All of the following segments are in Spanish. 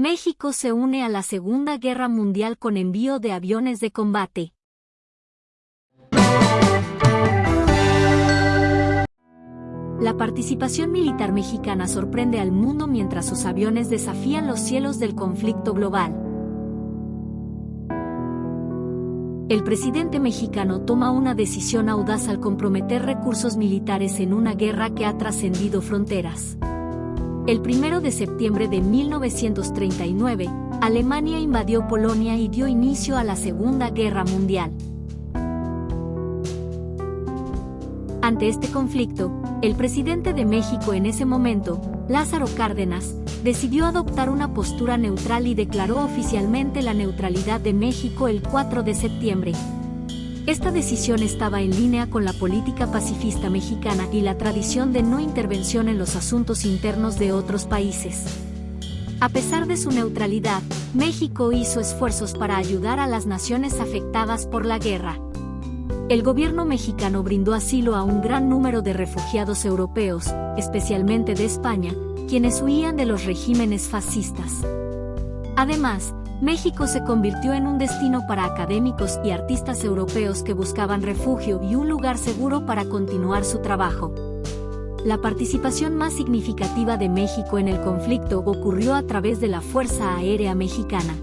México se une a la Segunda Guerra Mundial con envío de aviones de combate. La participación militar mexicana sorprende al mundo mientras sus aviones desafían los cielos del conflicto global. El presidente mexicano toma una decisión audaz al comprometer recursos militares en una guerra que ha trascendido fronteras. El 1 de septiembre de 1939, Alemania invadió Polonia y dio inicio a la Segunda Guerra Mundial. Ante este conflicto, el presidente de México en ese momento, Lázaro Cárdenas, decidió adoptar una postura neutral y declaró oficialmente la neutralidad de México el 4 de septiembre. Esta decisión estaba en línea con la política pacifista mexicana y la tradición de no intervención en los asuntos internos de otros países. A pesar de su neutralidad, México hizo esfuerzos para ayudar a las naciones afectadas por la guerra el gobierno mexicano brindó asilo a un gran número de refugiados europeos, especialmente de España, quienes huían de los regímenes fascistas. Además, México se convirtió en un destino para académicos y artistas europeos que buscaban refugio y un lugar seguro para continuar su trabajo. La participación más significativa de México en el conflicto ocurrió a través de la Fuerza Aérea Mexicana.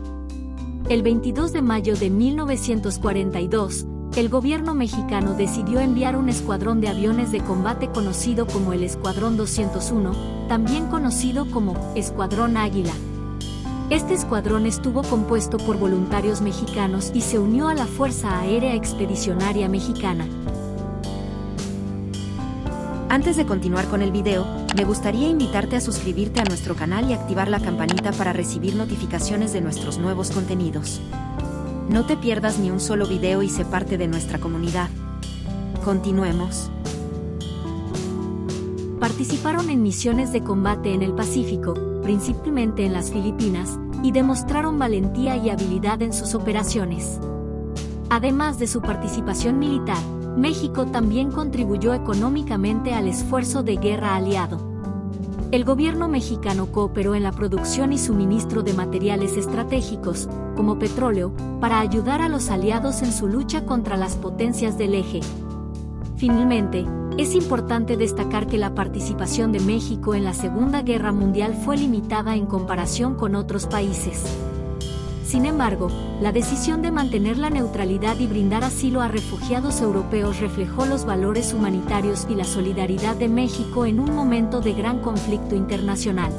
El 22 de mayo de 1942, el gobierno mexicano decidió enviar un escuadrón de aviones de combate conocido como el Escuadrón 201, también conocido como Escuadrón Águila. Este escuadrón estuvo compuesto por voluntarios mexicanos y se unió a la Fuerza Aérea Expedicionaria Mexicana. Antes de continuar con el video, me gustaría invitarte a suscribirte a nuestro canal y activar la campanita para recibir notificaciones de nuestros nuevos contenidos. No te pierdas ni un solo video y sé parte de nuestra comunidad. Continuemos. Participaron en misiones de combate en el Pacífico, principalmente en las Filipinas, y demostraron valentía y habilidad en sus operaciones. Además de su participación militar, México también contribuyó económicamente al esfuerzo de guerra aliado el gobierno mexicano cooperó en la producción y suministro de materiales estratégicos, como petróleo, para ayudar a los aliados en su lucha contra las potencias del eje. Finalmente, es importante destacar que la participación de México en la Segunda Guerra Mundial fue limitada en comparación con otros países. Sin embargo, la decisión de mantener la neutralidad y brindar asilo a refugiados europeos reflejó los valores humanitarios y la solidaridad de México en un momento de gran conflicto internacional.